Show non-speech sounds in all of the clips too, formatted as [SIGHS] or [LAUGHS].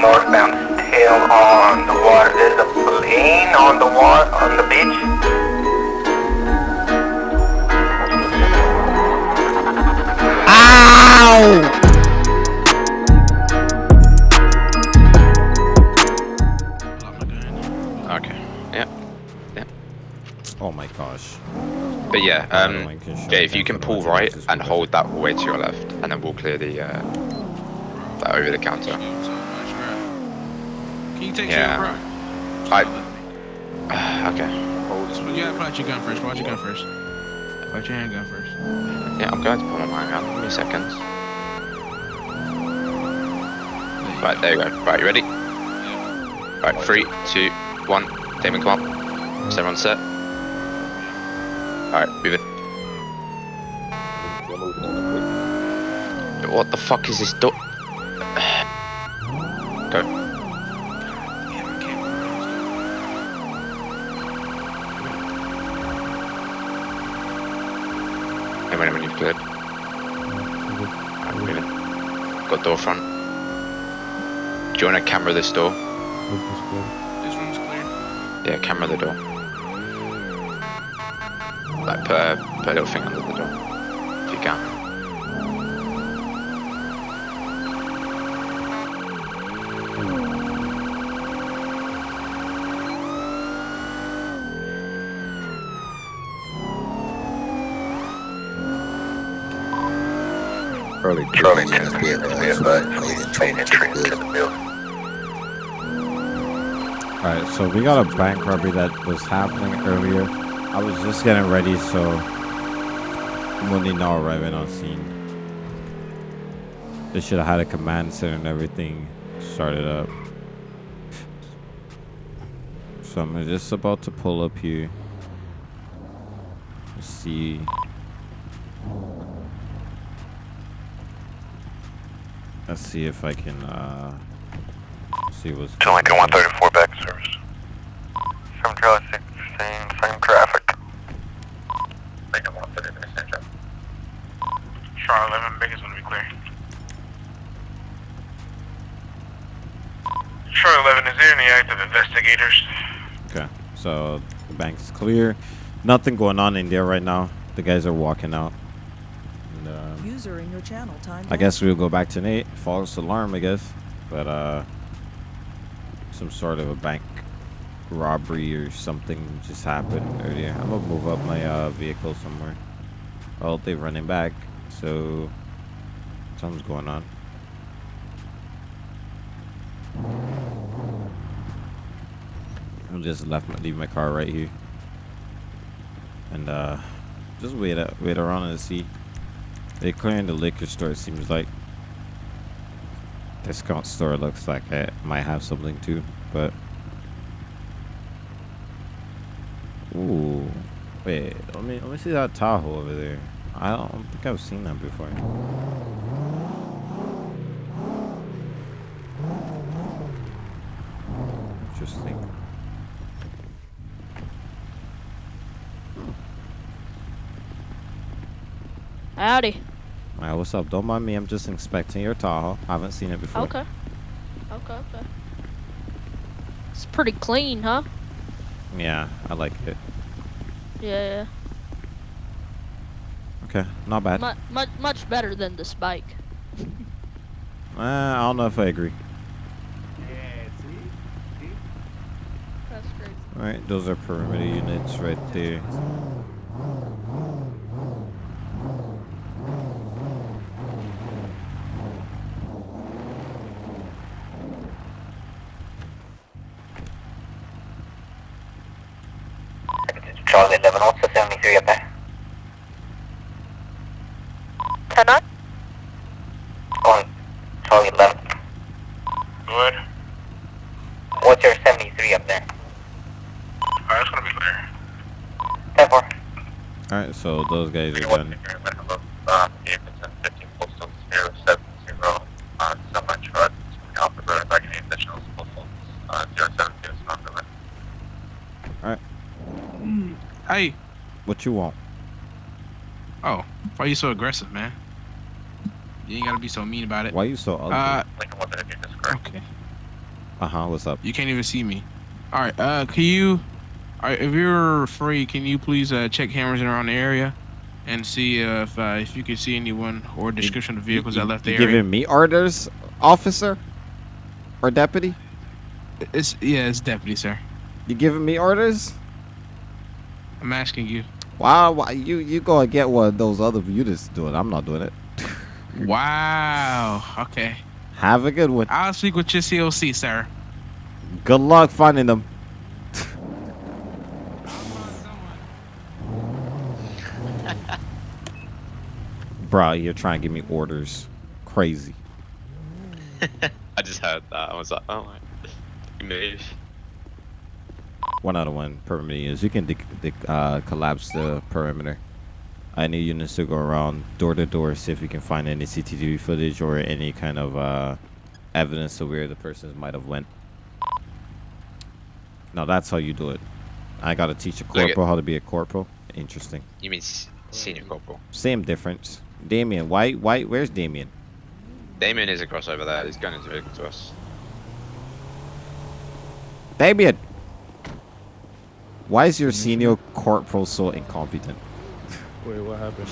northbound tail on the water. There's a plane on the water on the beach. Ow! Okay. Yeah. Yeah. Oh my gosh. But yeah, I um, don't yeah, if you can pull right and hold that all the way to your left, and then we'll clear the, uh, that over the counter. You take Yeah. your bro? I, [SIGHS] okay. Well, you gotta pull out your gun first. Pull out your gun first. Pull out your handgun first. Yeah, I'm going to pull my gun. Give me seconds. Right, there you go. Right, you ready? Right, three, two, one. Damon, come on. Is everyone set? Alright, move it. What the fuck is this door? Go. Hey, wait, when you've cleared. I'm moving. Got door front. Do you want to camera this door? This room's clear. Yeah, camera the door. Like put a, put a little thing under the door. If you can. Early Charlie 10 be advised. Main entry into the building. Alright, so we got a bank robbery that was happening earlier. I was just getting ready, so when they now arriving on scene. They should have had a command center and everything started up. So I'm just about to pull up here. Let's see. Let's see if I can uh see what's To Lincoln 134 back service. 7 Charlie 6, same, same traffic. Lincoln 133, same traffic. Charlie 11, biggest one to be clear. Charlie 11, is there any active investigators? Okay, so the bank's clear. Nothing going on in there right now. The guys are walking out. Uh, User in your channel time. I guess we'll go back to Nate. False alarm, I guess. But uh, some sort of a bank robbery or something just happened earlier. I'm gonna move up my uh, vehicle somewhere. Well, they're running back, so something's going on. I'm just left my, leave my car right here, and uh, just wait up, wait around and see. They're clearing the liquor store. Seems like discount store looks like it might have something too, but ooh, wait, let me let me see that Tahoe over there. I don't think I've seen that before. Interesting. Howdy. Alright, what's up? Don't mind me. I'm just inspecting your Tahoe. I haven't seen it before. Okay. Okay, okay. It's pretty clean, huh? Yeah, I like it. Yeah, Okay, not bad. Much, much, much better than this bike. Uh, I don't know if I agree. That's crazy. Alright, those are perimeter units right there. Charlie 11, what's the 73 up there? 10 on? On Charlie 11. Good. What's your 73 up there? Alright, that's gonna be clear. 10 4. Alright, so those guys are done. Uh, Davidson 15 postal 070, uh, semi truck, Alpha Road, back in additional postal, uh, 070, it's not the Hey. What you want? Oh, why are you so aggressive, man? You ain't gotta be so mean about it. Why are you so ugly? Uh, Lincoln 133, this correct. okay. Uh huh. What's up? You can't even see me. All right. Uh, can you? All right, if you're free, can you please uh, check cameras around the area and see if uh, if you can see anyone or description of vehicles You- that left the you area? giving me orders, officer, or deputy? It's yeah, it's deputy, sir. You giving me orders? I'm asking you. Wow, why you you go and get one of those other units to do it. I'm not doing it. [LAUGHS] Wow. Okay. Have a good one. I'll speak with your COC, sir. Good luck finding them. Bro, you're trying to give me orders. Crazy. [LAUGHS] I just heard that. I was like, oh my. Move. One out of one perimeter units. You can uh, collapse the perimeter. I need units to go around door to door, see if you can find any CCTV footage or any kind of uh, evidence of where the persons might have went. Now that's how you do it. I gotta teach a corporal how to be a corporal. Interesting. You mean senior corporal? Same difference. Damien, why, why, where's Damien? Damien is across over there. He's going into vehicle to us. Damien! Why is your senior corporal so incompetent? Wait, what happened?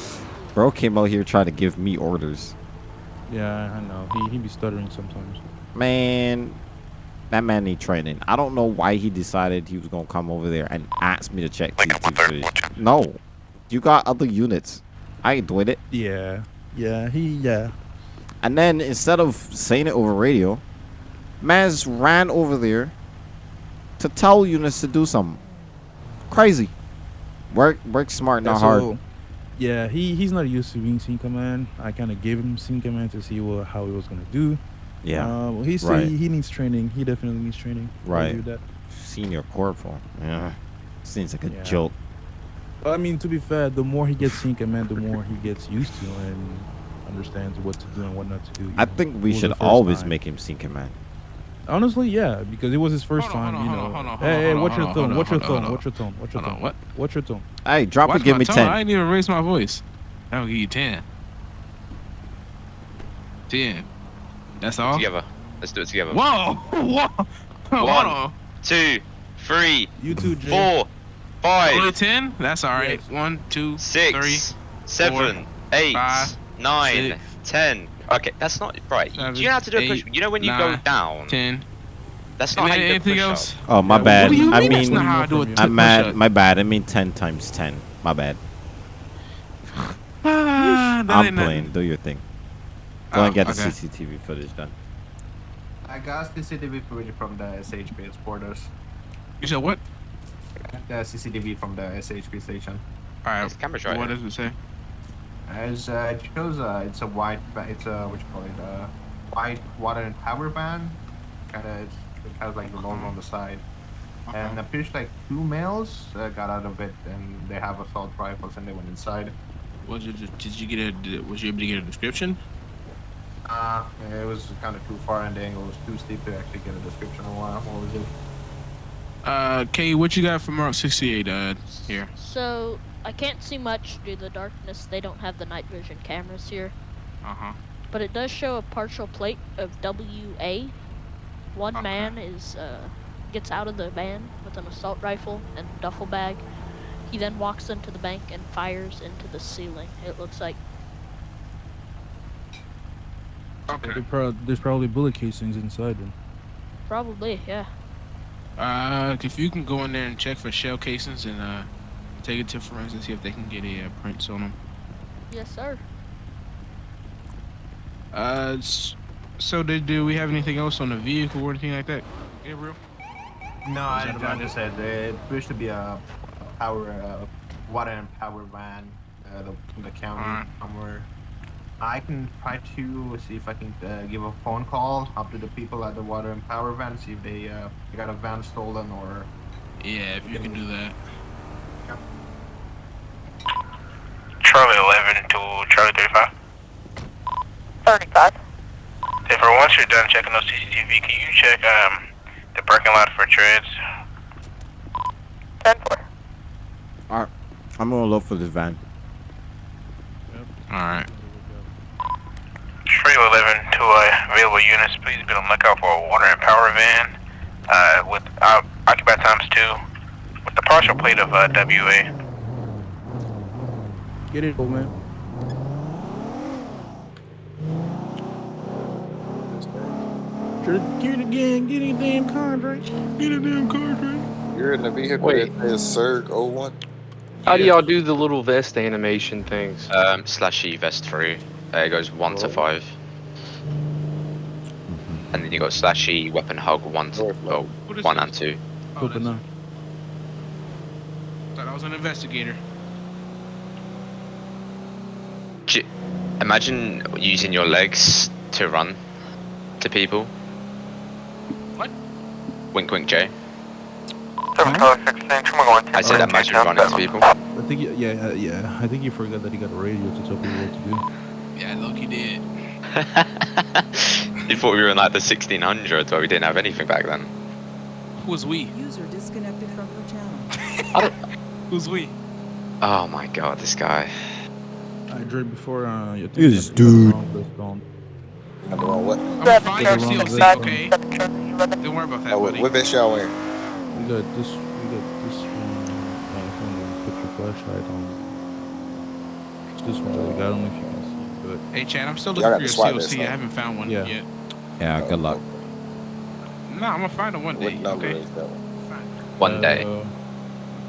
Bro came out here trying to give me orders. Yeah, I know. He he be stuttering sometimes. Man, that man need training. I don't know why he decided he was gonna come over there and ask me to check Lincoln CCTV 130, footage. watch out. No, you got other units. I ain't doing it. Yeah. Yeah, he yeah. And then instead of saying it over radio, man's ran over there to tell units to do something. Crazy. Work, work smart, not That's hard. all- Yeah, he he's not used to being scene command. I kind of gave him scene command to see what how he was gonna do. Yeah, Uh, well, he said right. he, he needs training. He definitely needs training. Right. agree with that. senior corporal. Yeah, seems like a Yeah. joke. But I mean, to be fair, the more he gets scene man, the more he gets used to and understands what to do and what not to do. I know. think we should always time. make him scene man. Honestly, yeah, because it was his first Hold time. hold you know. on, on, hey, hey, what's your hold tone? What's your hold tone? What's your tone? What's your Hold tone? what? What's your tone? Hey, drop Watch it. Give me tone. ten. I ain't even raise my voice. I'll give you 10. 10. That's all? Together. Let's do it together. Whoa! [LAUGHS] Whoa! Hold One. on. Two, three, You too, Jay. four, Only 10? That's alright. Yes. One, two, six, three, seven, eight, five, nine, six, ten. Okay, that's not right. You- seven, do you know how to do a push? eight, You know when you go down. 10. That's not how you do a Anything push else? up. Oh my bad. What do you I mean that's not how I do a I'm t- I'm mad. My bad. I mean ten times ten. My bad. Ah, I'm ain't nothing. playing. Do your thing. Go Oh, and get the. CCTV footage done. I got CCTV footage from the SHP headquarters. You said what? The CCTV from the SHP station. Alright. There's cameras right What here. does it say? As uh, it shows, uh, it's a white, it's a what you call it, uh, white water and power van. Kind of, it has like the logo on the side. And appears like two males uh, got out of it, and they have assault rifles, and they went inside. Was it, did you get a, did- was you able to get a description? Uh, it was kind of too far, and the angle was too steep to actually get a description of what, what was it. Uh, Kay, what you got from Mark 68, uh, here? So I can't see much due to the darkness. They don't have the night vision cameras here, Uh-huh. but it does show a partial plate of WA. One Okay. man is uh, gets out of the van with an assault rifle and duffel bag. He then walks into the bank and fires into the ceiling. It looks like Okay. There's probably bullet casings inside them. probably yeah. Uh, if you can go in there and check for shell casings and, uh, take it to forensics, see if they can get a, uh, prints on them. Yes, sir. Uh, so did, do we have anything else on the vehicle or anything like that? Gabriel? No, I, I about just said uh, it appears to be a power, uh, water and power van, uh, the, the county Alright. somewhere. I can try to see if I can uh, give a phone call up to the people at the water and power van, see if they uh, got a van stolen or. Yeah, if you can do that. Charlie 11 to Charlie 35. 35. If once you're done checking those CCTV, can you check um the parking lot for treads? 10 4. I'm gonna look for this van. Yep. Alright. Charlie 11 to uh, available units, please be on the lookout for a water and power van uh, with uh, occupied times two, with the partial plate of uh, WA. Get it, old man. Get it again. Get it damn contract. Get a damn contract. You're in the vehicle Wait. that says Serg 01. How do y'all do the little vest animation things? Um, slash E vest 3. Uh, it goes one to five. And then you got slash E weapon hug one to oh, What is one this? and two. Oh, Open that's- up. thought I was an investigator. J- Imagine using your legs to run to people. What? Wink, wink, Jay. Seven Charlie 16, come on, I said imagine running to people. I think you- yeah uh, yeah. I think you forgot that he got a radio to tell people what to do. Yeah, look, he did. [LAUGHS] you thought we were in like the 1600s where we didn't have anything back then. Who's we? User disconnected from your channel. [LAUGHS] Who's we? Oh my god, this guy. I dream before. Uh, you This dude. I don't know what. I'm Seven fine. Charlie CLC, Seven. okay? Seven Charlie 11. Don't worry about that, Oh, what, buddy. what vest y'all wearing? We got this. We got this one. Uh, if you want to put your flashlight on. It's this one. Like, I don't know if you can see, but Hey, Chad, I'm still looking for your SWAT vest, CLC. I haven't found one Yeah. yet. Yeah, good luck. Nah, I'm gonna find it one What day. number Okay. is that one? One day. Uh,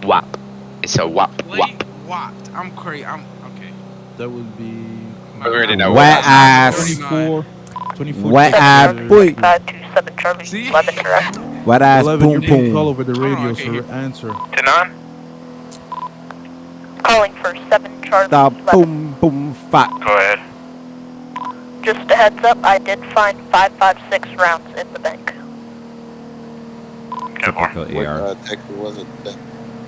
Whap. It's a whap Play whap. whopped. I'm crazy. I'm okay. that would be. I already know Wet what ass. 24. 24. Wet ass Charlie boy. 5 to 7 Charlie See? 11. Wet ass 11, boom you're getting call over the Hold on, radio, okay, so answer. To nine? Calling for 7 Charlie The 11. boom boom fat. Go ahead. Just a heads up, I did find 556 rounds in the bank. Typical What AR. uh, Texas was it? That-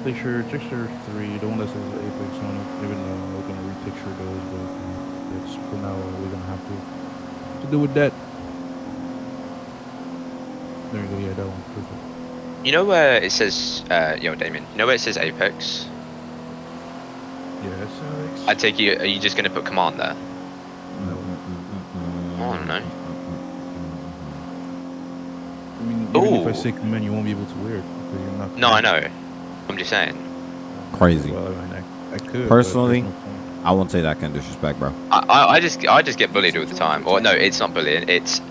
Picture, picture three, the one that says Apex on it. Even though we're gonna repicture those, but uh, it's for now we're gonna have to to do with that. There you go. Yeah, that one. Perfect. You know where it says, uh, yo, Damien, you know where it says Apex? Yes. Alex. I take you, are you just going to put command there? Oh, no. I mean, even if I Ooh. say command, you won't be able to wear it because you're not. No, I know. I'm just saying. Crazy. Well, I, mean, I, I could. Personally, no. I won't say that kind of disrespect, bro. I, I, I just I just get bullied all the time. Or no, it's not bullying, it's Just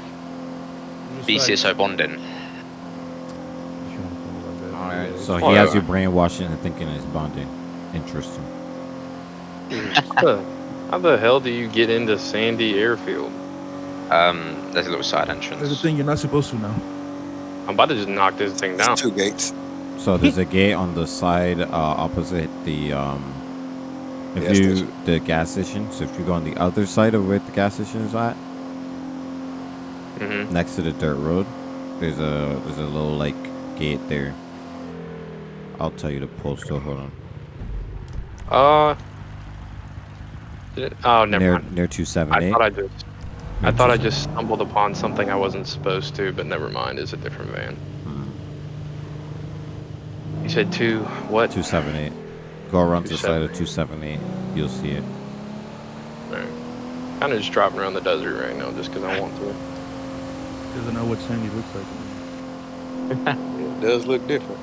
like- BCSO bonding. If you wanna call it like that. Alright, so it's- he has Whatever. you brainwashing and thinking it's bonding. Interesting. [LAUGHS] How the hell do you get into Sandy Airfield? Um, there's a little side That's the entrance. thing. You're not supposed to now. I'm about to just knock this thing down. It's two gates. So there's a gate on the side uh, opposite the um, if Gas you station. the gas station. So if you go on the other side of where the gas station is at, hmm next to the dirt road, there's a there's a little like gate there. I'll tell you the postal. Hold on. Uh. it- Oh, never near mind. near two seven I thought I just. I thought I just stumbled upon something I wasn't supposed to, but never mind. It's a different van. You said two. What? Two seven eight. Go around to the side of two seven eight. You'll see it. Kind of just driving around the desert right now, just because I want to. Doesn't know what Sandy looks like. [LAUGHS] It does look different.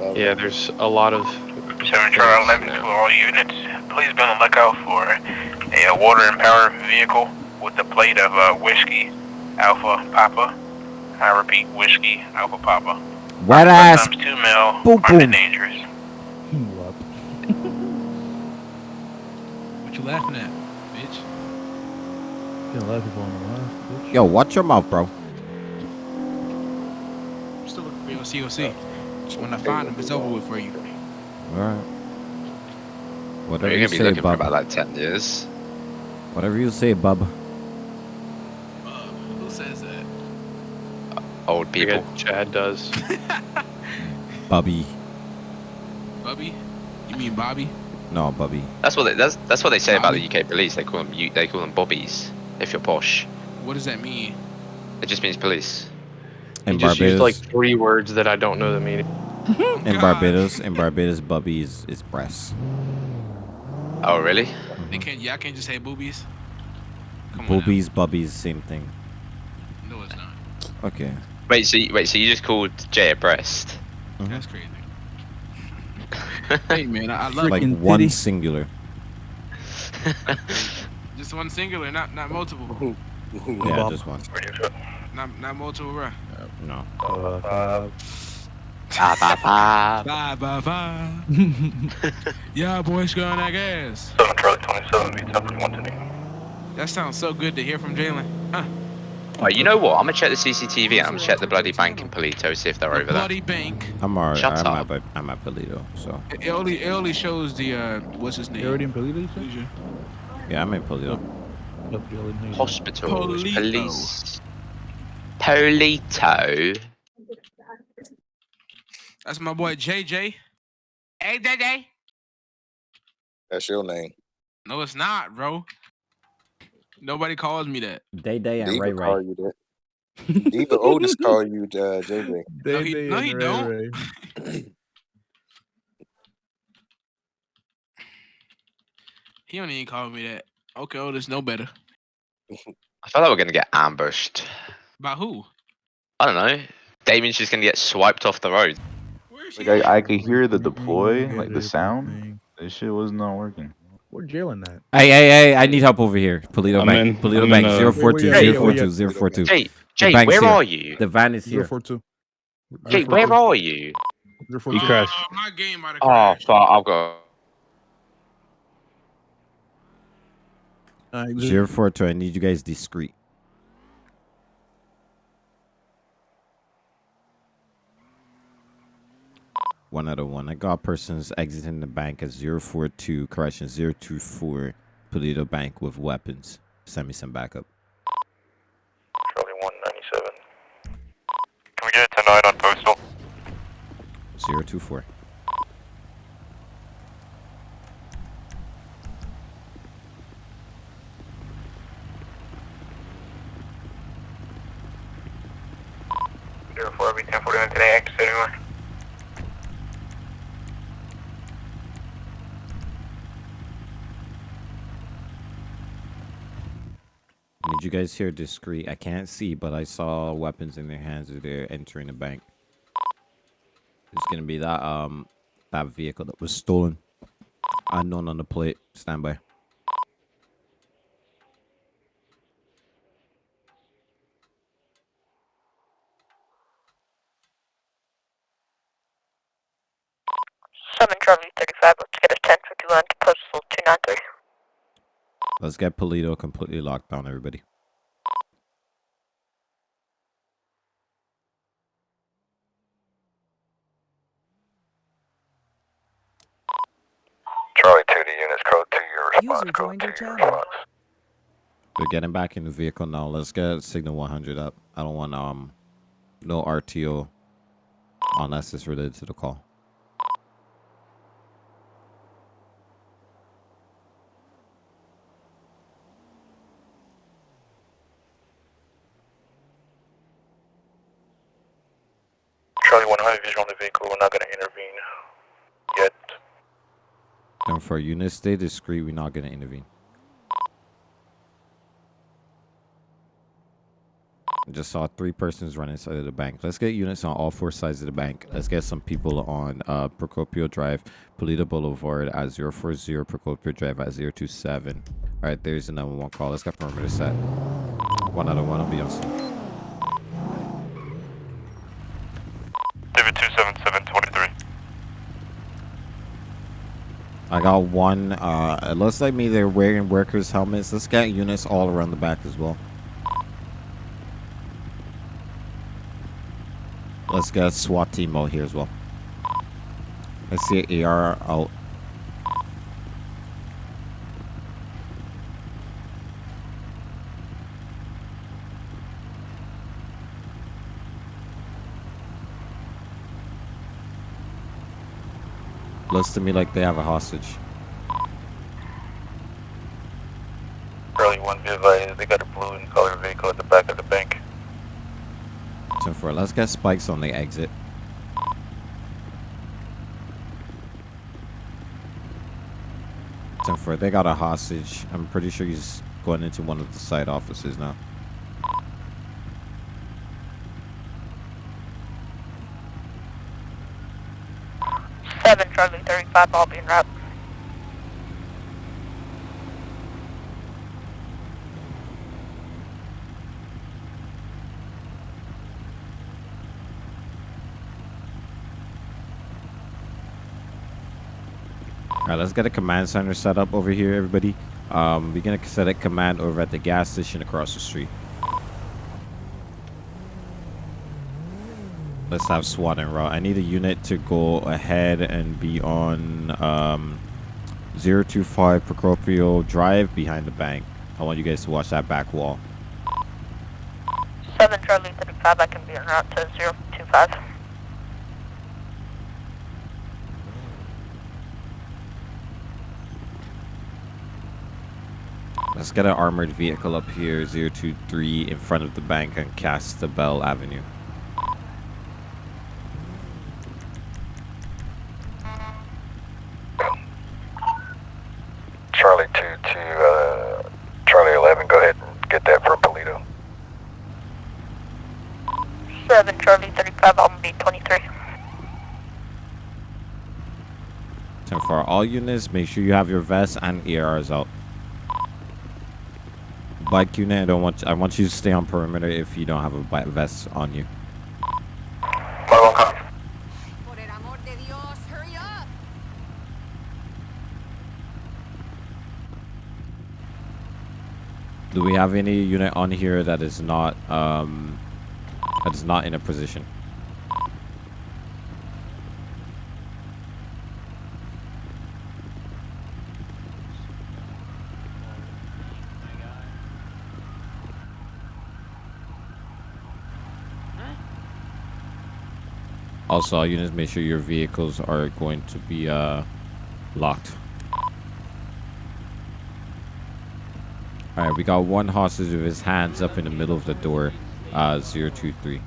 Uh, Yeah, there's a lot of. Seven Charlie 11 to all units. Please be on the lookout for a water and power vehicle with the plate of uh, whiskey Alpha Papa. I repeat, whiskey Alpha Papa. Wet ass. Sometimes two mil. Boom, Armed boom. and dangerous. Wop. [LAUGHS] What you laughing at, bitch? Can't laugh if on the laugh, bitch. Yo, watch your mouth, bro. I'm still looking for your COC. Just when I find him, it's over with for you. All right. Whatever You're you gonna be say, looking for about like ten years. Whatever you say, bub. Uh, who says that? Old people. Chad does. [LAUGHS] Bubby. Bubby? You mean Bobby? No, Bubby. That's what they, that's that's what they say about the UK police. They call them they call them bobbies. If you're posh, What does that mean? it just means police. In he just Barbados, used like three words that I don't know the meaning. [LAUGHS] in Barbados, in Barbados, Bubby is, is breast. Oh really? They mm-hmm. can't. Y'all can't just say boobies. Come. Boobies, bubbies, same thing. No, it's not. Okay. Wait, so you, wait, so you just called Jay a breast? That's crazy. [LAUGHS] hey man, I, I love like it. one singular. [LAUGHS] Just one singular, not not multiple. Yeah, just one. Not not multiple, bruh. No. Uh, [LAUGHS] Ba, ba, ba. Bye bye bye. yeah, boys, go on that gas. 7 Charlie 27, beat 721 to me. That sounds so good to hear from Jalen. Huh. Right, you know what? I'm gonna check the CCTV and I'm gonna check the bloody bank in Paleto, see if they're over there. Bloody bank. I'm alright. Shut I'm up. at, I'm at Paleto, so It it only it only shows the uh what's his name? You're already in Paleto, you yeah, I'm in Paleto. Yep, Jalen. how you? Hospitals, Paleto. police. Paleto. That's my boy JJ. Hey JJ. That's your name. No, it's not, bro. Nobody calls me that. Day Day and Diva Ray call Ray. you that. Diva Otis call you uh, JJ. [LAUGHS] No, he, Day no, he Ray don't. Ray. [LAUGHS] He don't even call me that. Okay, Otis, no better. [LAUGHS] I feel like we're gonna get ambushed. By who? I don't know. Damien's just gonna get swiped off the road. Like? I, I could hear the deploy, like the sound. This shit was not working. Where Jalen at? Hey, hey, hey! I need help over here. Paleto I'm Bank. in- Paleto I'm Bank. in, uh, Zero four two. Where- Zero four where- two. Zero four two. Jay, Jay, bank's where here. are you? The van is here. four two. Jay, where are you? Zero four He crashed. Oh, my game about to Oh, crash. fuck, I've got. Alright, just- Zero four two. I need you guys discreet. One out of one. I got persons exiting the bank at 042, correction 024, Paleto Bank with weapons. Send me some backup. Charlie 197. Can we get it tonight on postal? 024. Zero four, be ten forty one today, active seventy one. I need you guys here discreet. I can't see, but I saw weapons in their hands as they're entering the bank. It's gonna be that um that vehicle that was stolen. Unknown on the plate. Stand by. Seven Charlie 35. Let's get a 10 51 to postal 293. Let's get Paleto completely locked down, everybody. Charlie 2 to units, code 2, your response, User joined 2, your channel. They're getting back in the vehicle now. Let's get signal 100 up. I don't want um no RTO unless it's related to the call. Charlie 100, visual on the vehicle, we're not going to intervene yet. For units, stay discreet. We're not gonna intervene. I just saw three persons run inside of the bank. Let's get units on all four sides of the bank. Let's get some people on uh, Procopio Drive, Paleto Boulevard at 040, Procopio Drive at 027. All right, there's the number one call. Let's get perimeter set. One out of one will be on scene. I got one. Uh, it looks like me they're wearing workers' helmets. Let's get units all around the back as well. Let's get a SWAT team out here as well. Let's see AR out. Looks to me like they have a hostage. Charlie 1, be advised, they got a blue and color vehicle at the back of the bank. 10 4. Let's get spikes on the exit. Ten four. They got a hostage. I'm pretty sure he's going into one of the side offices now. 5 ball being wrapped. All right, let's get a command center set up over here, everybody. Um, we're going to set a command over at the gas station across the street. Let's have SWAT and route. I need a unit to go ahead and be on um, 025 Procopio Drive behind the bank. I want you guys to watch that back wall. Seven Charlie 35, I can be en route to 025. Let's get an armored vehicle up here, 023, in front of the bank on Cascabel Avenue. Charlie 2 to uh, Charlie 11, go ahead and get that for Paleto. Seven Charlie 35, I'll be 23. So for all units, make sure you have your vests and ERs out. Bike unit, I don't want I want you to stay on perimeter if you don't have a bi- vest on you. Do we have any unit on here that is not um that is not in a position? Also, units, make sure your vehicles are going to be uh, locked. Alright, we got one hostage with his hands up in the middle of the door. Uh, 023.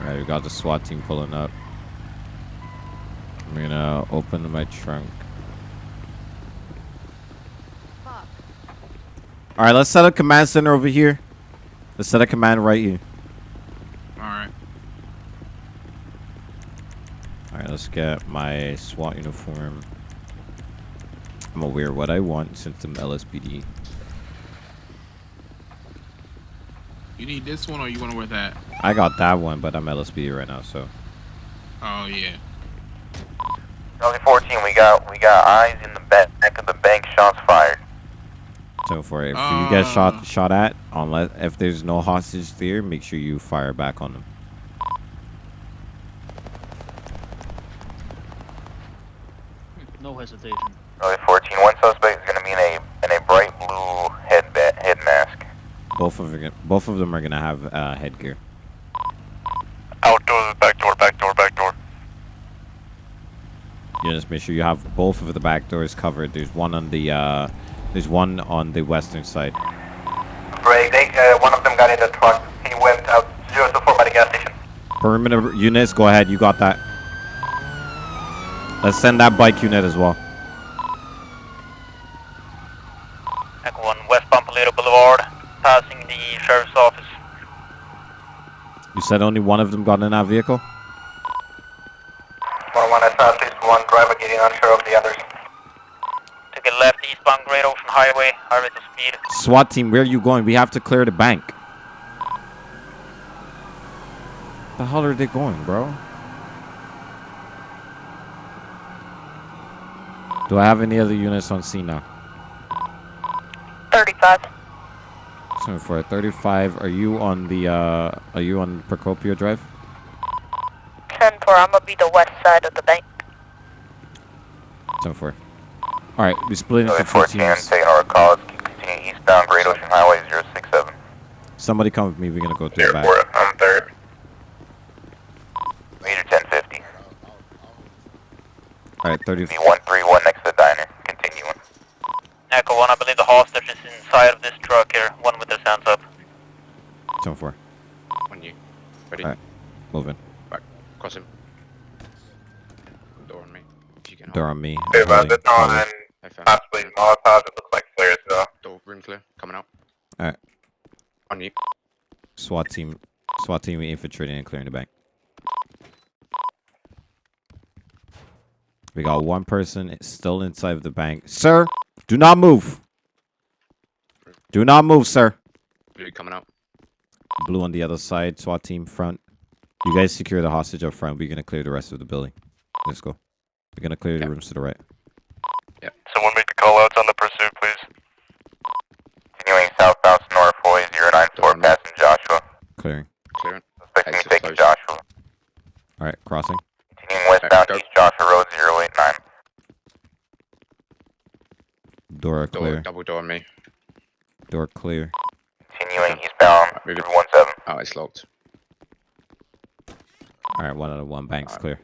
Alright, we got the SWAT team pulling up. I'm gonna open my trunk. All right, let's set a command center over here. Let's set a command right here. All right. All right, let's get my SWAT uniform. I'm gonna wear what I want since I'm LSPD. You need this one or you want to wear that? I got that one, but I'm LSPD right now, so. Oh yeah. Charlie 14, we got we got eyes in the back of the bank. Shots fired. So for if you get shot shot at, unless if there's no hostage there, make sure you fire back on them. No hesitation. Charlie 14, one suspect is gonna be in a in a bright blue head head mask. Both of them, both of them are gonna have uh, headgear. Outdoors, back door, back door, back door. You just make sure you have both of the back doors covered. There's one on the uh, there's one on the western side. Break. They, uh, one of them got in the truck. He went out 024 by the gas station. Perimeter units, go ahead. You got that. Let's send that bike unit as well. Echo 1, West Pompalito Boulevard, passing the sheriff's office. You said only one of them got in that vehicle. 101, I saw at least one driver getting unsure of the others. Took a left eastbound Great Ocean Highway, high rate of speed. SWAT team, where are you going? We have to clear the bank. The hell are they going, bro? Do I have any other units on scene now? 35. So for 35, are you on the uh are you on Procopio Drive? 10 4, I'm gonna be the west side of the bank. 10 4. Alright, we split into Charlie two 14, teams. taking our calls. Continue eastbound Great Ocean Highway 067. Somebody come with me, we're gonna go through the back. Airport, I'm third. Meter 1050. Alright, 30 Be 131 next to the diner. Continuing. Echo 1, I believe the hostage is inside of this truck here, one with his hands up. 10 4. On you. Ready? Alright, moving. Back. Cross him. Door on me. If you can Door on me. Hey, I'm about holding- this on holding. and I found possibly Molotov. It looks like flares though. Door room clear. Coming out. Alright. On you. SWAT team, SWAT team infiltrating and clearing the bank. We got one person still inside of the bank. Sir, do not move. Do not move, sir. Blue coming out. Blue on the other side, SWAT team front. You guys secure the hostage up front. We're gonna clear the rest of the building. Let's go. We're gonna clear the rooms to the right. Someone make the call outs on the pursuit, please. Continuing southbound Sonora 4094 passing Joshua. Clearing. Clearing. Suspecting taking Joshua. All right, crossing. Continuing westbound East Joshua Road 089. Door Door, clear. double door on me. Door clear. Continuing eastbound 317. Oh, it's locked. All right, one out of one. Banks clear.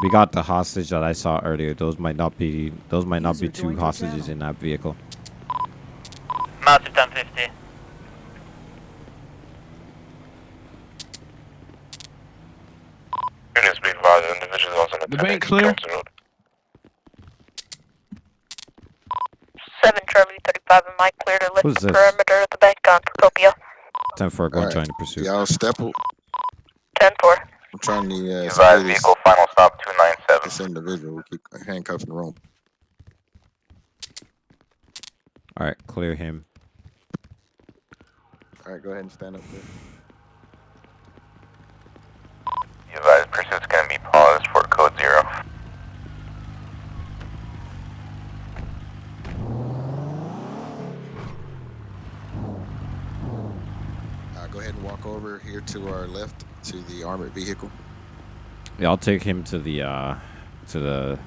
We got the hostage that I saw earlier. Those might not be. Those might not be two hostages in that vehicle. Massive 1050. Units be advised, individuals on The bank clear. 7 Charlie 35 and Mike clear to lift the this? perimeter of the bank on Procopio. Ten four. Go Alright. join the pursuit. Y'all stepple. 10 4. I'm trying to uh, Advised secure this, vehicle final stop 297. this individual. We keep handcuffing the room. All right, clear him. All right, go ahead and stand up there. Be advised pursuit's gonna be paused for code zero. Uh, go ahead and walk over here to our left to the armored vehicle. Yeah, I'll take him to the uh, to the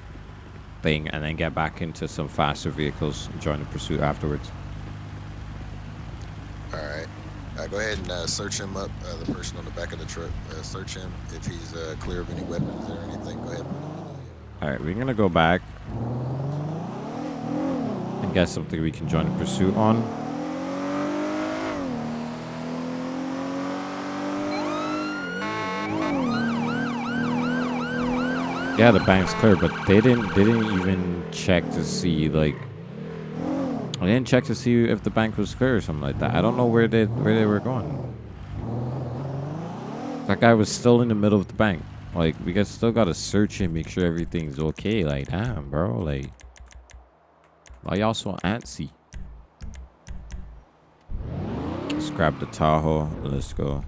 thing, and then get back into some faster vehicles. and Join the pursuit afterwards. All right. Uh, go ahead and uh, search him up. Uh, the person on the back of the truck. Uh, search him. If he's uh, clear of any weapons or anything, go ahead. All right, we're gonna go back and get something we can join the pursuit on. Yeah, the bank's clear, but they didn't. They didn't even check to see like. I didn't check to see if the bank was clear or something like that. I don't know where they where they were going. That guy was still in the middle of the bank. Like we got still gotta search and make sure everything's okay. Like damn, bro. Like why y'all so antsy? Let's grab the Tahoe. Let's go.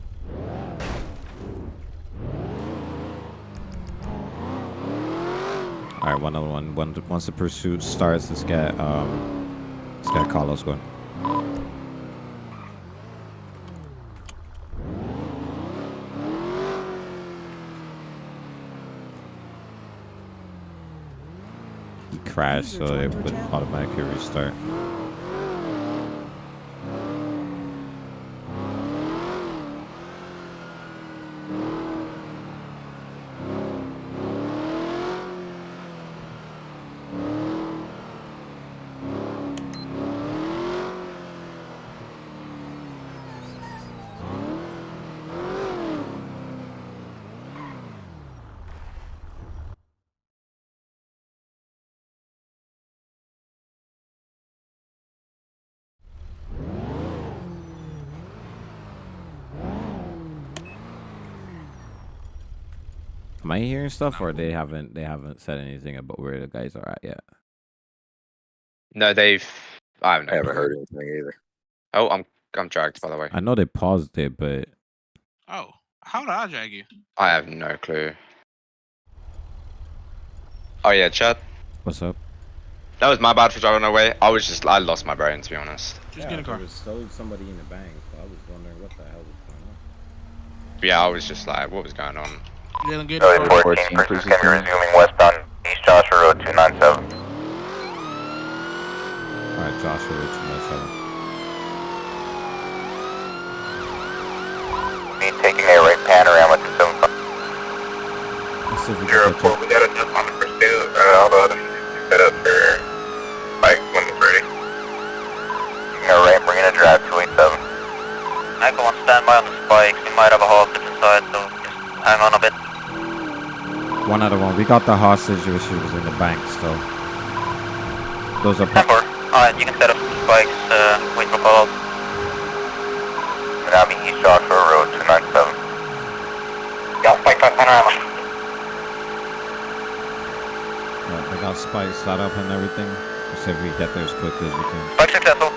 All right, one other one. When, once the pursuit starts, let's get um, let's get Carlos going. He crashed, so it would automatically restart. I hearing stuff, or they haven't they haven't said anything about where the guys are at yet? No, they've. I haven't, I haven't heard anything either. Oh, I'm I'm dragged by the way. I know they paused it, but Oh, how did I drag you? I have no clue. Oh yeah, Chad. what's up? That was my bad for driving away. I was just I lost my brain to be honest. Just get a car. There was still somebody in the bank, so I was wondering what the hell was going on. Yeah, I was just like, what was going on? Jalen, get Charlie a 14, pursuit's gonna be resuming westbound East Joshua Road 297. All right, Joshua, Road two nine seven. Need taking a right panorama to 75. Let's see if we Zero four, we got a jump on the pursuit. Uh, all the other set up for Mike when it's ready. Taking a right, bringing a drive 287. Echo on standby on the spikes. We might have a hostage inside, so just Hang on a bit. One other one. We got the hostage issues in the bank still. Those are... Number. Alright, you can set up spikes, uh, wait for call. Tsunami East Joshua Road, 297. Got spikes on panorama. Yeah, I got spikes set up and everything. Let's see if we get there as quick as we can. Spike successful.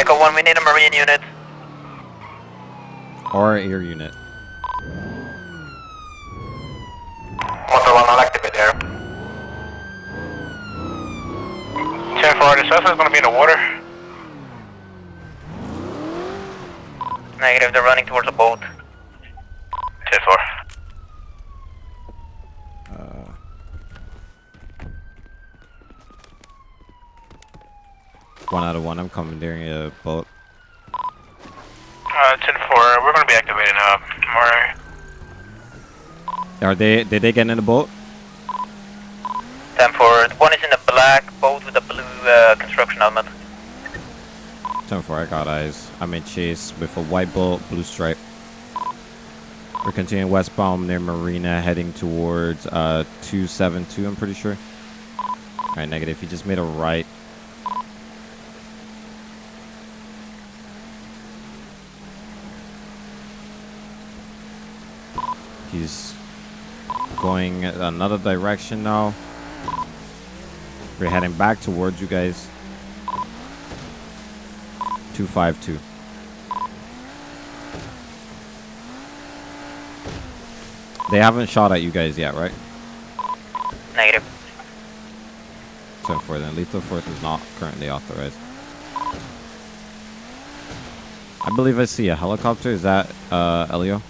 Echo 1, we need a Marine unit. Or air unit. Motor 1, I'll activate there. 10 4, the suspect's gonna be in the water. Negative, they're running towards a boat. 10 4. Uh, one out of one. I'm commandeering a boat. Uh, 10 4, we're gonna be activating, uh, Murray. Are they? Did they get in the boat? 10 4, one is in a black boat with a blue uh, construction helmet. Ten four. I got eyes. I'm in chase with a white boat, blue stripe. We're continuing westbound near Marina, heading towards uh 272. I'm pretty sure. All right, negative. He just made a right. He's going another direction now. We're heading back towards you guys. 252. They haven't shot at you guys yet, right? Negative. 10-4 then. Lethal force is not currently authorized. I believe I see a helicopter. Is that uh, Elio?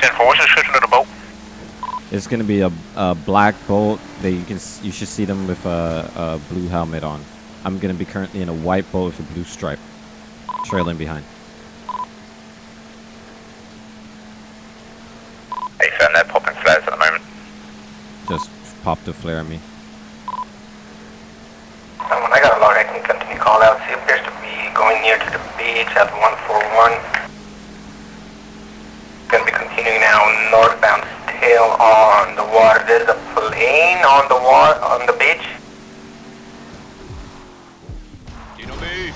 10 4, what's the description of the boat? It's gonna be a, a black boat that you can you should see them with a, a blue helmet on. I'm gonna be currently in a white boat with a blue stripe, trailing behind. Hey, Sam, they're popping flares at the moment. Just popped a flare at me. on the wall, on the beach. Gino B.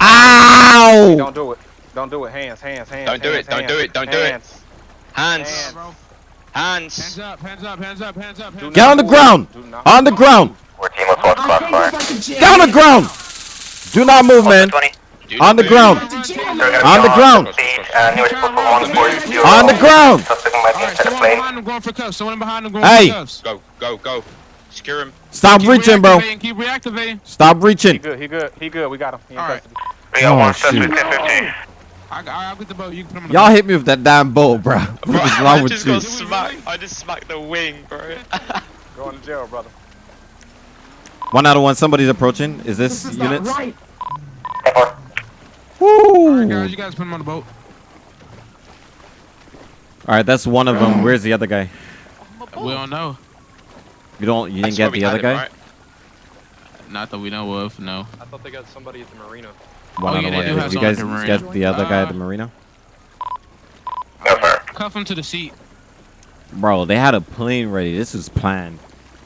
Ow! Don't do it. Don't do it. Hands, hands, hands. Don't hands, do it. Don't hands, do it. Don't hands. do it. Hands. Hands. Hands up, hands up, hands up, hands up. Get on the ground. On the ground. We're team with Fox Crossfire. Get on the ground. Do not move, man. 20 dude. On the ground. On the ground. On the ground. Hey. Go, go, go. Secure him. Stop keep reaching, bro. Keep reactivating. Stop reaching. He good, he good, he good. We got him. He All right. Shoot. Y'all hit me with that damn bow, bro. [LAUGHS] Bro wrong I with you? smacked I just smacked the wing, bro. [LAUGHS] Going to jail, brother. One out of one. Somebody's approaching. Is this, this is units? Right. Woo! right, guys, you guys put him on the boat. All right, that's one of them. Where's the other guy? We don't know. You don't. You didn't get the other him, guy. right? Not that we know of. No. I thought they got somebody at the marina. One Oh, yeah, they do have You someone at guys the marina. get the other guy at the Uh, marina, No, sir. Cuff him to the seat. bro. They had a plane ready. This was planned.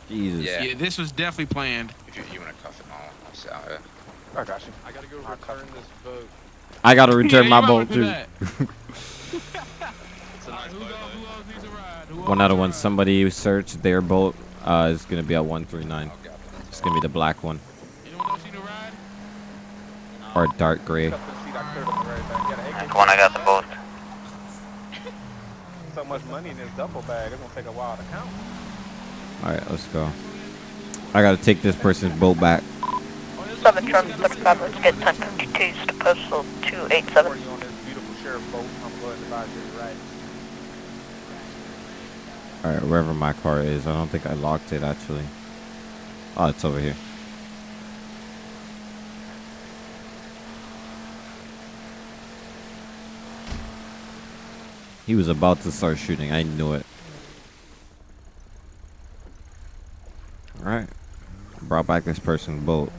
Jesus. Yeah. Yeah, this was definitely planned. If you, you want to cuff him, I'll, I'll sit out here. I got you. I gotta go return this boat. I gotta return my you boat too. that. It's a nice Who boat, else- though. who else needs a ride? Who One out of one. ride? Somebody searched their boat. Uh, is gonna be at 139. I'll get up in It's gonna be the black one Anyone a or dark gray. Up to the seat. I cleared up the right back. Got an AK. Echo 1, I got the boat. [LAUGHS] So much money in this duffel bag. It's gonna take a while to count. All right, let's go. I gotta take this person's boat back. 7 Charlie 35, let's get 1052s to postal 287. For you on this beautiful sheriff boat. I'm going to advise you right. All right, wherever my car is. I don't think I locked it actually. Oh, it's over here. He was about to start shooting. I knew it. All right. Brought back this person's boat.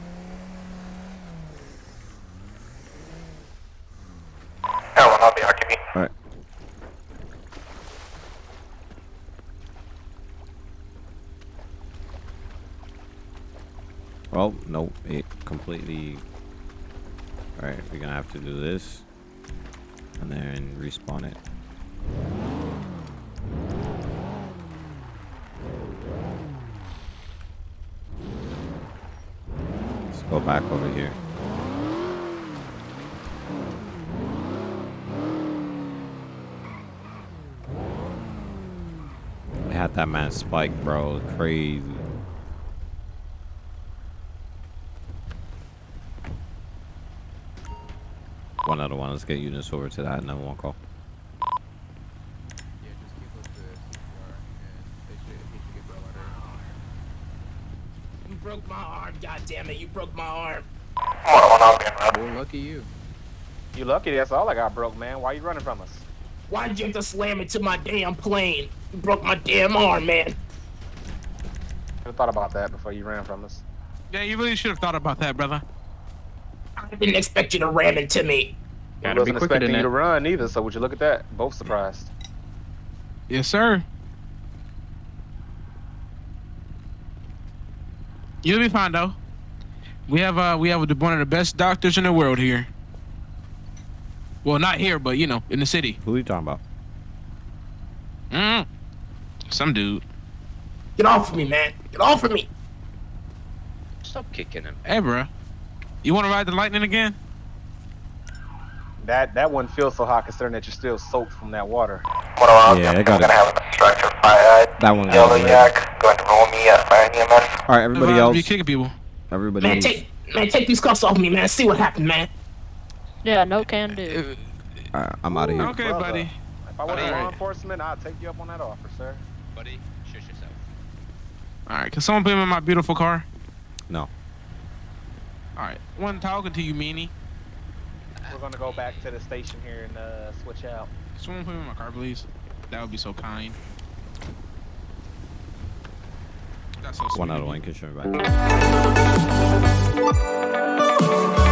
I'll be RTB. All right. Well, no, it completely. All right, we're gonna have to do this, and then respawn it. Let's go back over here. That man spike, bro. Crazy. One other one. Let's get units over to that and then one call. You broke my arm, god damn it, you broke my arm. Well, lucky you. You lucky that's all I got broke, man. Why you running from us? Why'd you have to slam into my damn plane? You broke my damn arm, man. Should have thought about that before you ran from us. Yeah, you really should have thought about that, brother. I didn't expect you to ram into me. I wasn't expecting you to run either, so would you look at that? Both surprised. Yes, sir. You'll be fine though. We have uh we have one of the best doctors in the world here. Well, not here, but you know, in the city. Who are you talking about? Mm. Some dude. Get off of me, man. Get off of me. Stop kicking him. Hey, bro. You want to ride the lightning again? That that one feels so hot considering that you're still soaked from that water. Yeah, I got I'm gonna it. have an obstructor fire. That one. Got it. yak going to roll me at fire EMS. All right, everybody Be else. You kicking people. Everybody. Man, else. take man, take these cuffs off me, man. See what happened, man. Yeah, no can do. All right, I'm out of here. Okay, Brother, buddy. If I wasn't Buddy. law enforcement, I'd take you up on that offer, sir. Buddy, shush yourself. All right, can someone put him in my beautiful car? No. All right, one talking to you, meanie. We're gonna go back to the station here and uh, switch out. Can Someone put him in my car, please. That would be so kind. That's so sweet. One out of of you. one. Can show me back.